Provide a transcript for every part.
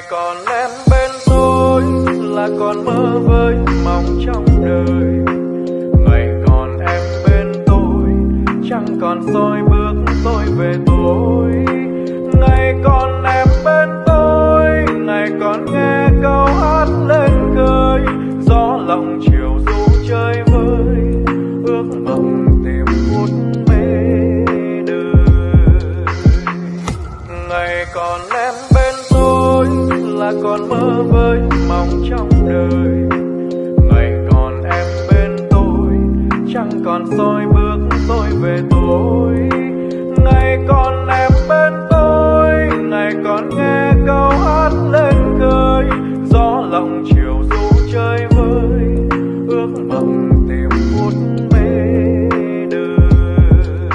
ngày còn em bên tôi là còn mơ với mong trong đời. Ngày còn em bên tôi, chẳng còn soi bước tôi về tối. Ngày còn em bên tôi, ngày còn nghe câu hát lên khơi. Gió lòng chiều du chơi vơi, ước mộng tìm phút mê đời. Ngày còn em là còn mơ với mong trong đời. Ngày còn em bên tôi, chẳng còn soi bước tôi về tối. Ngày còn em bên tôi, ngày còn nghe câu hát lên khơi gió lòng chiều du chơi vơi, ước mộng tìm phút mê đời.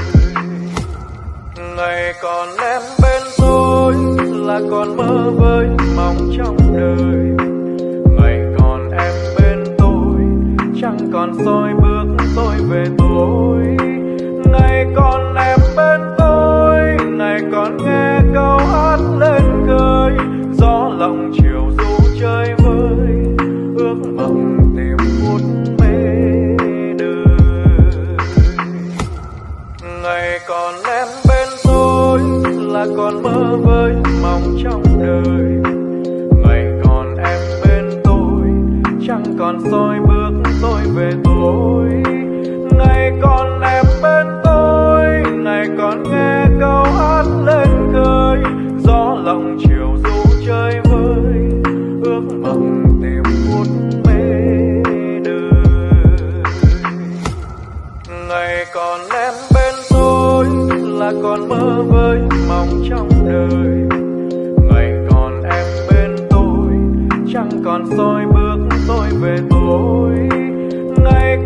Ngày còn em bên là còn mơ với mong trong đời. Ngày còn em bên tôi, chẳng còn soi bước tôi về tối. Ngày còn em bên tôi, ngày còn nghe câu hát lên khơi gió lòng chiều du chơi vơi, ước mộng tìm phút mê đời. Ngày còn em bên là còn mơ với mong trong đời. Ngày còn em bên tôi, chẳng còn soi bước tôi về tối. Ngày còn em bên tôi, ngày còn nghe câu hát lên khơi. Gió lòng chiều du chơi vơi, ước mộng tìm phút mê đời. Ngày còn em bên còn mơ với mong trong đời. Ngày còn em bên tôi, chẳng còn soi bước tôi về tối ngày